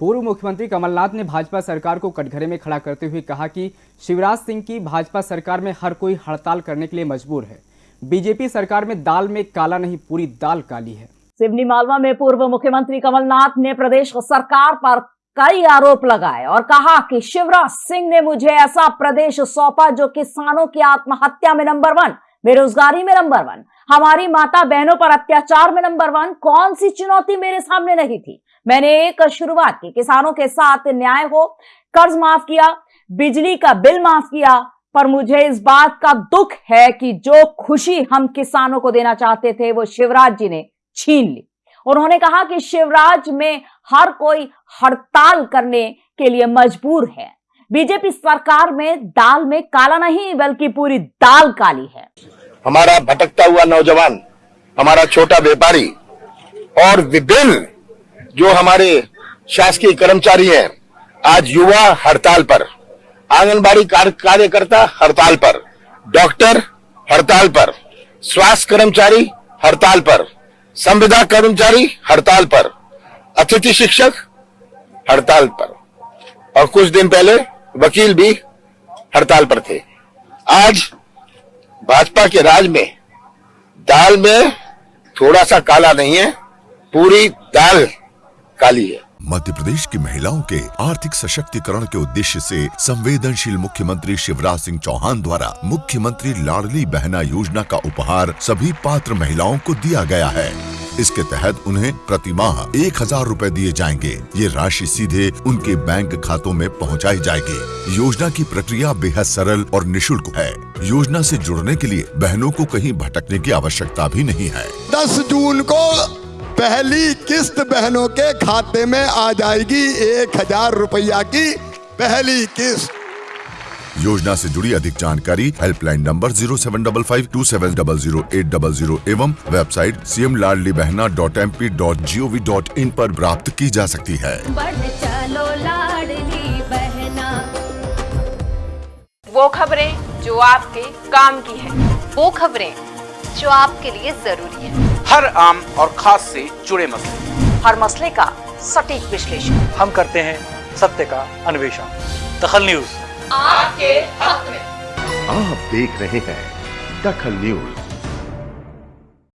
पूर्व मुख्यमंत्री कमलनाथ ने भाजपा सरकार को कटघरे में खड़ा करते हुए कहा कि शिवराज सिंह की भाजपा सरकार में हर कोई हड़ताल करने के लिए मजबूर है। बीजेपी सरकार में दाल में काला नहीं, पूरी दाल काली है। सिवनी मालवा में पूर्व मुख्यमंत्री कमलनाथ ने प्रदेश सरकार पर कई आरोप लगाए और कहा कि शिवराज सिंह ने मुझे ऐसा प्रदेश सौंपा जो किसानों की आत्महत्या में नंबर वन बेरोजगारी में नंबर वन हमारी माता बहनों पर अत्याचार में नंबर वन कौन सी चुनौती मेरे सामने नहीं थी? मैंने एक शुरुआत की। किसानों के साथ न्याय हो, कर्ज माफ़ किया, बिजली का बिल माफ़ किया, पर मुझे इस बात का दुख है कि जो खुशी हम किसानों को देना चाहते थे, वो शिवराज जी ने छीन ली। उन्होंने कहा कि शिवराज में हर कोई हड़ताल करने के लिए मजबूर है। बीजेपी सरकार में दाल में काला नहीं, बल्कि पूरी दाल काली है। हमारा भटकता हुआ नौजवान, हमारा छोटा व्यापारी और विभिन्न जो हमारे शासकीय कर्मचारी हैं, आज युवा हड़ताल पर, आंगनबाड़ी कार्यकर्ता हड़ताल पर, डॉक्टर हड़ताल पर, स्वास्थ्य कर्मचारी हड़ताल पर, संविदा कर्मचारी हड़ताल पर, अतिथि शिक्षक हड़ताल पर। और कुछ दिन पहले वकील भी हड़ताल पर थे। आज भाजपा के राज में दाल में थोड़ा सा काला नहीं है, पूरी दाल काली है। मध्य प्रदेश की महिलाओं के आर्थिक सशक्तिकरण के उद्देश्य से संवेदनशील मुख्यमंत्री शिवराज सिंह चौहान द्वारा मुख्यमंत्री लाडली बहना योजना का उपहार सभी पात्र महिलाओं को दिया गया है। इसके तहत उन्हें प्रति माह एक हज़ार रूपए दिए जाएँगे। ये राशि सीधे उनके बैंक खातों में पहुंचाई जाएगी। योजना की प्रक्रिया बेहद सरल और निशुल्क है। योजना से जुड़ने के लिए बहनों को कहीं भटकने की आवश्यकता भी नहीं है। दस जून को पहली किस्त बहनों के खाते में आ जाएगी एक हज़ार रुपया की पहली किस्त। योजना से जुड़ी अधिक जानकारी helpline number zero seven double five two seven double zero eight double zero एवं website C M Ladli Behna dot M P dot G O V dot in पर प्राप्त की जा सकती है। चलो बहना। वो खबरें जो आपके काम की है। वो खबरें जो आपके लिए ज़रूरी है। हर आम और खास से जुड़े मसले। हर मसले का सटीक विश्लेषण। हम करते हैं सत्य का अन्वेषण। दखल न्यूज़। आपके हक में। आप देख रहे हैं दखल न्यूज़।